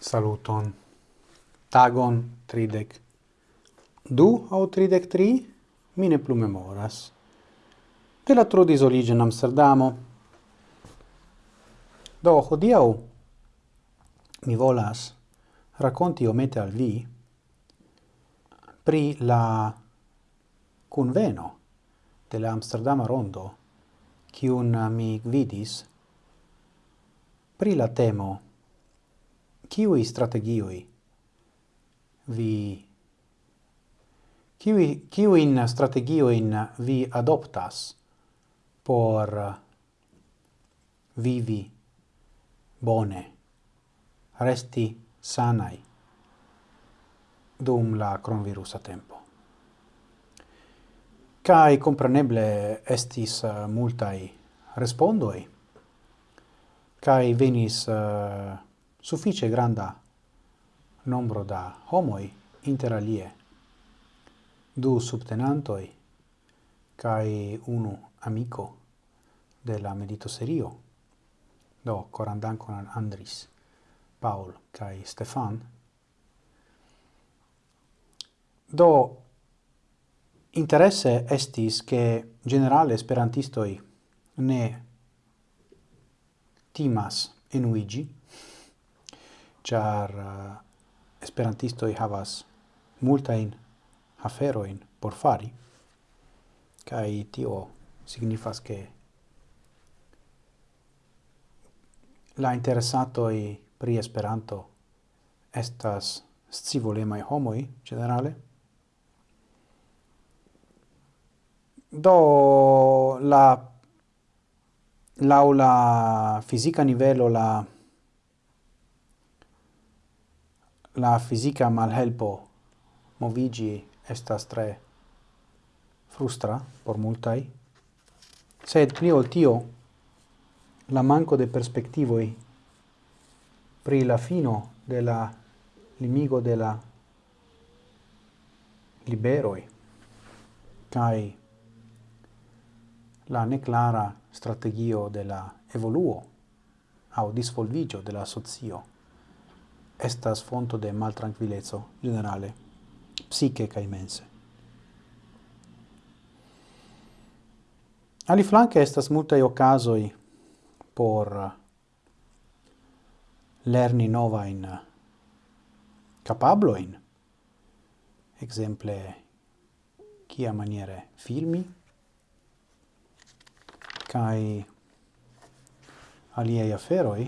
Saluton. Tagon tridec. Du au tridec tri? Mine plu memoras. De la trodis origine Amsterdamo. Do, hodiau mi volas racconti mete al vi pri la conveno de la Amsterdama Rondo, cium mi gvidis pri la temo kiui strategioi vi kiui strategio in vi adoptas por vivi bone resti sanai dum la coronavirus tempo? Kai compreneble estis eh, multai respondoi kai venis uh, suffice granda nombro da homoi inter alie, du subtenantoi kai unu amico de la medito serio, do corandancon Andris, Paul kai Stefan, do interesse estis che generale esperantistoi ne timas enuigi, char uh, i havas multa in afero aferoin por fari, kai tio signifas che la interessatoi pri Esperanto estas scivolemai homoi, generale. Do la laula fisica nivelo la la fisica malhelpo movigi estas tre frustra por multai, sed pli ol tio la manco de perspectivoi pri la fino de la limigo de la liberoi kai la neclara strategio de la evoluo au disvolvigio de la socio estas fonto de maltranquileco generale, psiche ca immense. Ali flanque estas multae occasoi por lerni nova in capablo in exemple, kia maniere filmi, kai aliei aferoi,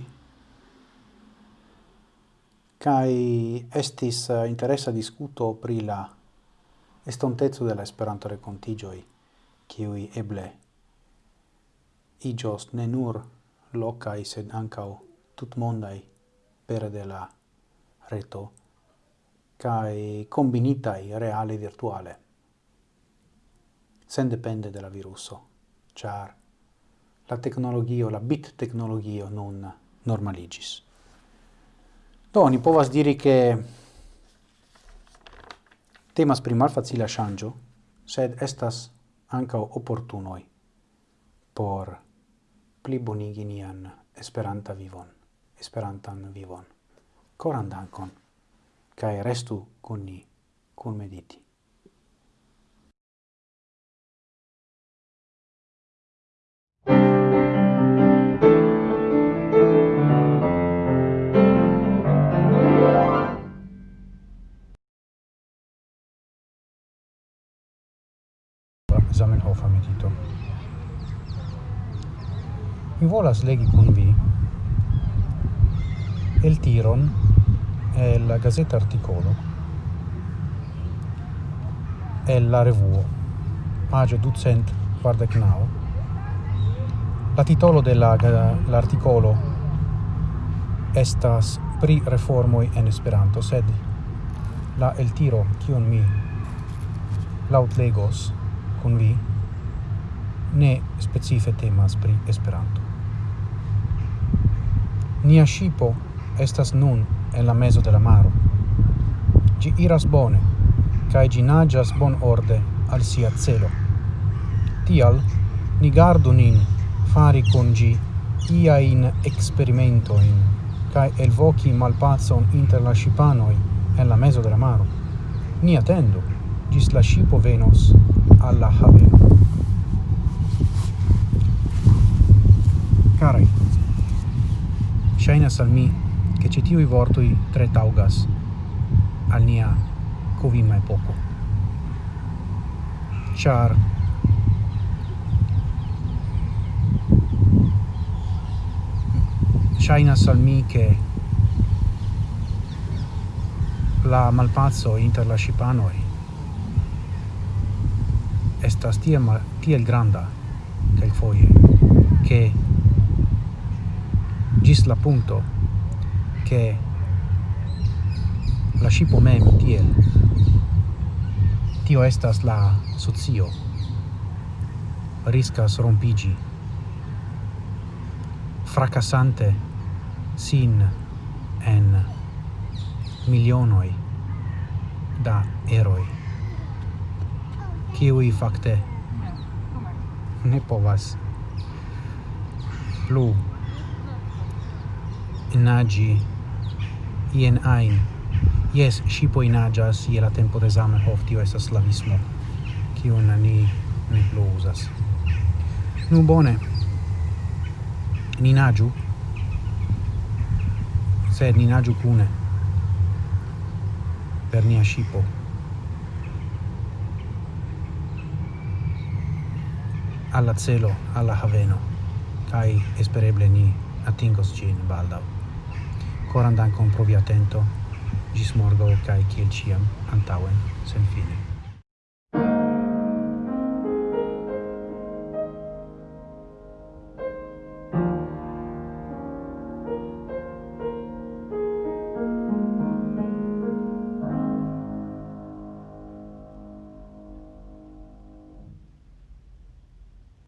kai estis eh, interessa discuto pri la estonteco de la Esperanto recontigioi kiui eble igios ne nur locai sed ankaŭ tutmondaj pere de la reto kai combinitai reale virtuale sen depende de la viruso ĉar la teknologio la bit tecnologio nun normaligis. Do, ni povas diri che temas pri malfacila shangio, sed estas anca opportunoi por pli bonigi nian esperanta vivon, esperantan vivon. Coran dankon, cae restu con ni, con mediti. amicito. Mi volas legi con vi el tiron e la gazzetta articolo e la revuo page ducent quardec nao la titolo dell'articolo estas pri reformoi en Esperanto sed la el tiro kion mi lautlegos kun vi ne specife temas pri Esperanto. Nia shipo estas nun en la mezo de la maro. Gi iras bone, kai gi nagias bon orde al sia celo. Tial, ni gardu nin fari con gi iain experimentoin, cae elvoki malpazon inter la shipanoi en la mezo de la maro. Ni attendo, gis la shipo venos alla haveno. Carai, shainas al mi che ci tiui vortui tre taugas al nia covima poco. Char shainas al mi che la malpazzo inter la shipanoi estas ma tiel granda kelkfoje che gis la punto che la shipo mem tiel. Tio estas la socio. Riscas rompigi. Fracassante sin en milionoi da eroi. Kiui fakte ne povas plu nagi ien ein. Yes, shipo nagas ie la tempo de Zamenhof, tio esa slavismo, kiun ni ne plu usas. Nu bone, ni nagiu, sed ni nagiu cune per nia shipo. alla celo, alla haveno, kai espereble ni atingos cin baldau. Koran dankon pro via atento. Gis morgo kai kiel ciam, antauen, sen fine.